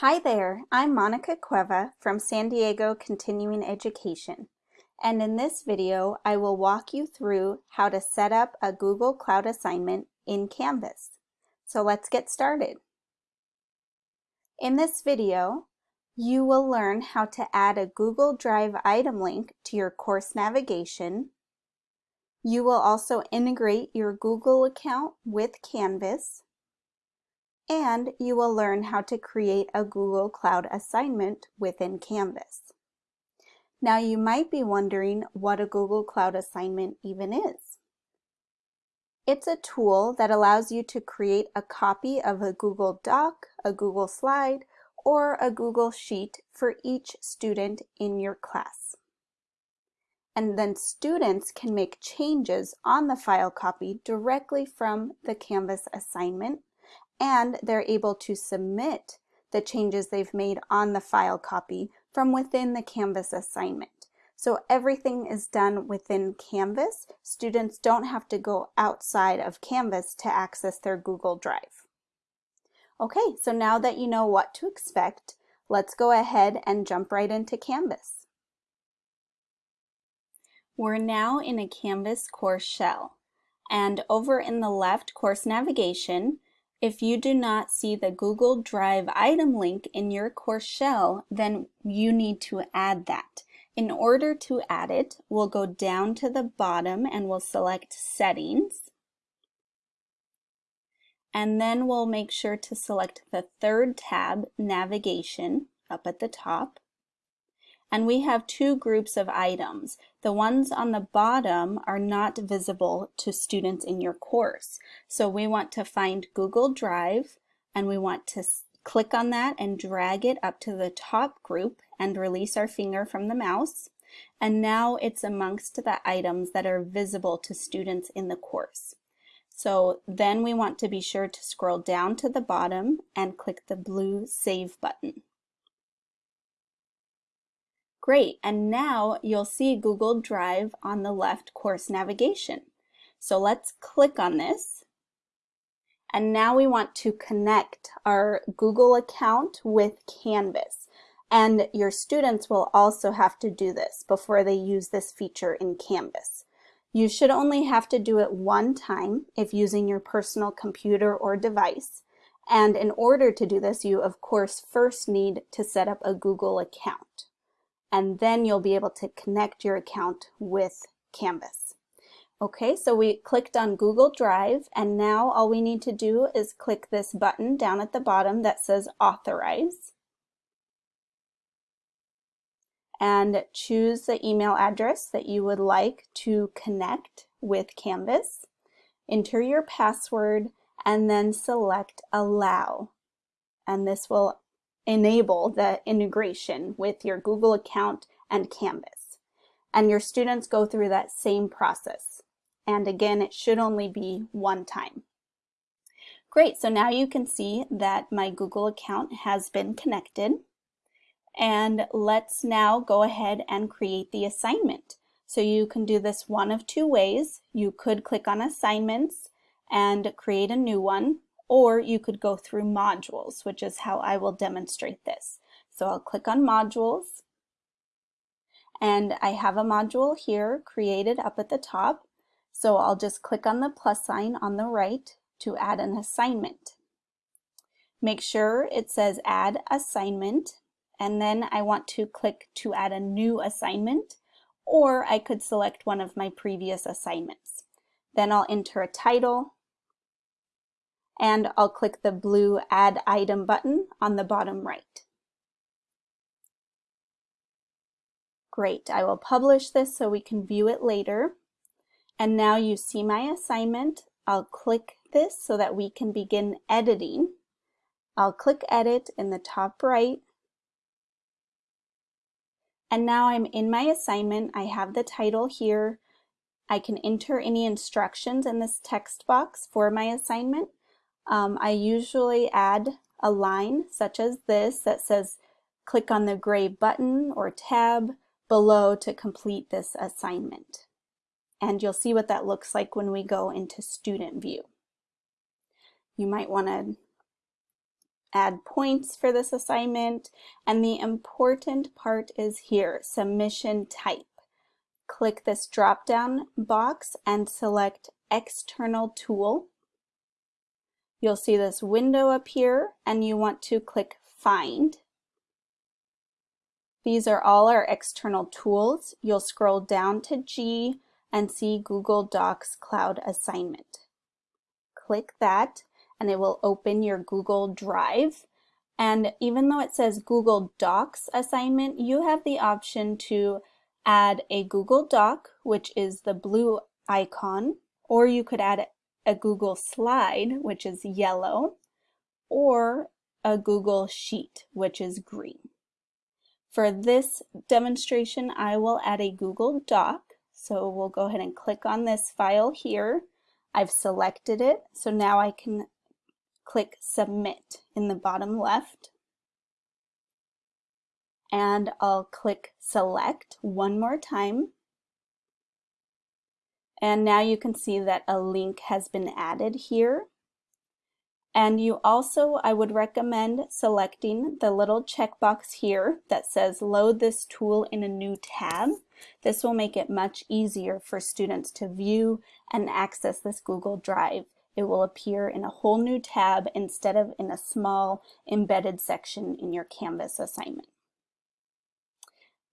Hi there, I'm Monica Cueva from San Diego Continuing Education. And in this video, I will walk you through how to set up a Google Cloud assignment in Canvas. So let's get started. In this video, you will learn how to add a Google Drive item link to your course navigation. You will also integrate your Google account with Canvas and you will learn how to create a Google Cloud assignment within Canvas. Now you might be wondering what a Google Cloud assignment even is. It's a tool that allows you to create a copy of a Google Doc, a Google Slide, or a Google Sheet for each student in your class. And then students can make changes on the file copy directly from the Canvas assignment and they're able to submit the changes they've made on the file copy from within the Canvas assignment. So everything is done within Canvas. Students don't have to go outside of Canvas to access their Google Drive. Okay, so now that you know what to expect, let's go ahead and jump right into Canvas. We're now in a Canvas course shell. And over in the left course navigation, if you do not see the Google Drive item link in your course shell, then you need to add that. In order to add it, we'll go down to the bottom and we'll select Settings. And then we'll make sure to select the third tab, Navigation, up at the top. And we have two groups of items. The ones on the bottom are not visible to students in your course. So we want to find Google Drive and we want to click on that and drag it up to the top group and release our finger from the mouse. And now it's amongst the items that are visible to students in the course. So then we want to be sure to scroll down to the bottom and click the blue Save button. Great, and now you'll see Google Drive on the left course navigation. So let's click on this. And now we want to connect our Google account with Canvas. And your students will also have to do this before they use this feature in Canvas. You should only have to do it one time if using your personal computer or device. And in order to do this, you of course first need to set up a Google account and then you'll be able to connect your account with Canvas. Okay, so we clicked on Google Drive and now all we need to do is click this button down at the bottom that says Authorize and choose the email address that you would like to connect with Canvas. Enter your password and then select Allow. And this will enable the integration with your Google account and Canvas. And your students go through that same process. And again, it should only be one time. Great, so now you can see that my Google account has been connected. And let's now go ahead and create the assignment. So you can do this one of two ways. You could click on assignments and create a new one, or you could go through modules, which is how I will demonstrate this. So I'll click on modules and I have a module here created up at the top. So I'll just click on the plus sign on the right to add an assignment. Make sure it says add assignment and then I want to click to add a new assignment or I could select one of my previous assignments. Then I'll enter a title and I'll click the blue Add Item button on the bottom right. Great, I will publish this so we can view it later. And now you see my assignment. I'll click this so that we can begin editing. I'll click Edit in the top right. And now I'm in my assignment. I have the title here. I can enter any instructions in this text box for my assignment. Um, I usually add a line such as this that says click on the gray button or tab below to complete this assignment. And you'll see what that looks like when we go into student view. You might want to add points for this assignment. And the important part is here, submission type. Click this drop-down box and select External Tool. You'll see this window appear and you want to click Find. These are all our external tools. You'll scroll down to G and see Google Docs Cloud Assignment. Click that and it will open your Google Drive. And even though it says Google Docs assignment, you have the option to add a Google Doc, which is the blue icon, or you could add a Google Slide, which is yellow, or a Google Sheet, which is green. For this demonstration, I will add a Google Doc. So we'll go ahead and click on this file here. I've selected it, so now I can click Submit in the bottom left. And I'll click Select one more time. And now you can see that a link has been added here. And you also, I would recommend selecting the little checkbox here that says load this tool in a new tab. This will make it much easier for students to view and access this Google Drive it will appear in a whole new tab instead of in a small embedded section in your Canvas assignment.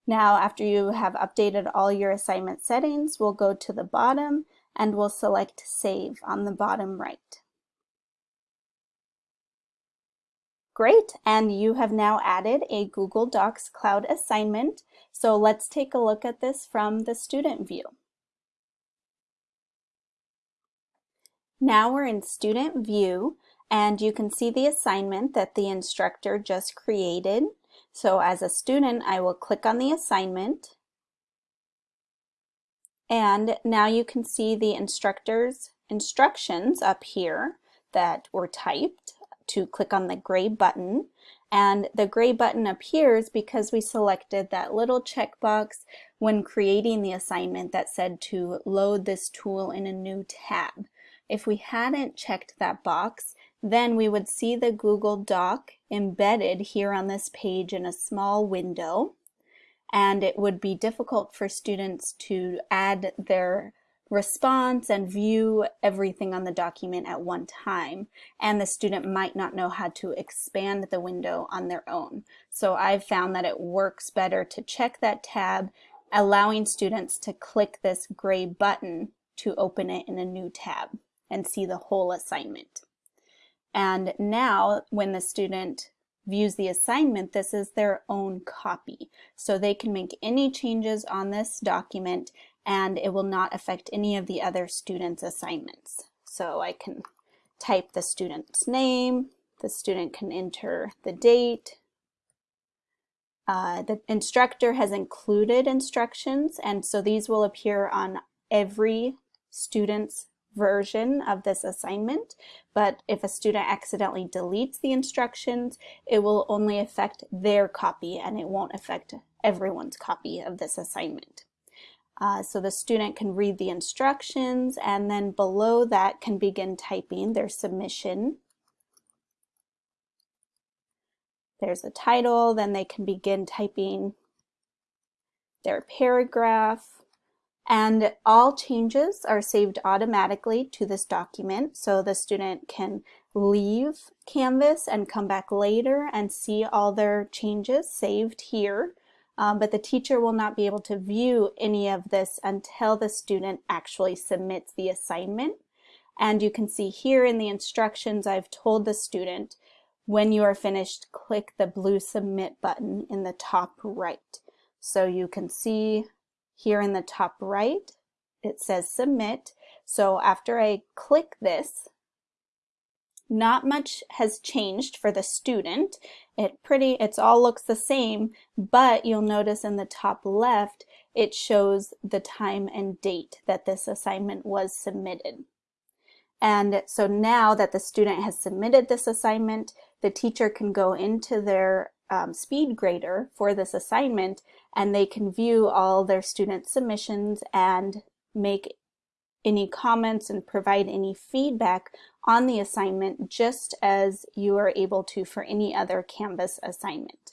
Now, after you have updated all your assignment settings, we'll go to the bottom and we'll select Save on the bottom right. Great, and you have now added a Google Docs Cloud assignment. So let's take a look at this from the student view. Now we're in student view and you can see the assignment that the instructor just created. So as a student, I will click on the assignment and now you can see the instructor's instructions up here that were typed to click on the gray button. And the gray button appears because we selected that little checkbox when creating the assignment that said to load this tool in a new tab. If we hadn't checked that box, then we would see the Google Doc embedded here on this page in a small window. And it would be difficult for students to add their response and view everything on the document at one time. And the student might not know how to expand the window on their own. So I've found that it works better to check that tab, allowing students to click this gray button to open it in a new tab and see the whole assignment. And now when the student views the assignment, this is their own copy. So they can make any changes on this document and it will not affect any of the other students' assignments. So I can type the student's name, the student can enter the date, uh, the instructor has included instructions and so these will appear on every student's version of this assignment, but if a student accidentally deletes the instructions, it will only affect their copy and it won't affect everyone's copy of this assignment. Uh, so the student can read the instructions and then below that can begin typing their submission. There's a title, then they can begin typing their paragraph, and all changes are saved automatically to this document. So the student can leave Canvas and come back later and see all their changes saved here. Um, but the teacher will not be able to view any of this until the student actually submits the assignment. And you can see here in the instructions, I've told the student, when you are finished, click the blue submit button in the top right. So you can see here in the top right, it says submit. So after I click this, not much has changed for the student. It pretty, it's all looks the same, but you'll notice in the top left, it shows the time and date that this assignment was submitted. And so now that the student has submitted this assignment, the teacher can go into their um, speed grader for this assignment and they can view all their student submissions and make any comments and provide any feedback on the assignment just as you are able to for any other Canvas assignment.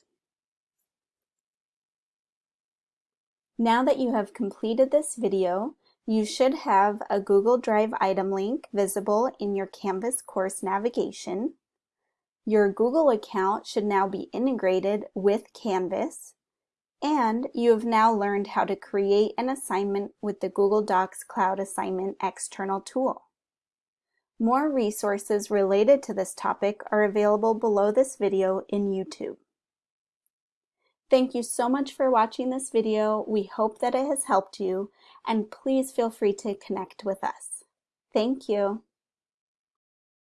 Now that you have completed this video, you should have a Google Drive item link visible in your Canvas course navigation. Your Google account should now be integrated with Canvas, and you have now learned how to create an assignment with the Google Docs Cloud Assignment external tool. More resources related to this topic are available below this video in YouTube. Thank you so much for watching this video. We hope that it has helped you, and please feel free to connect with us. Thank you.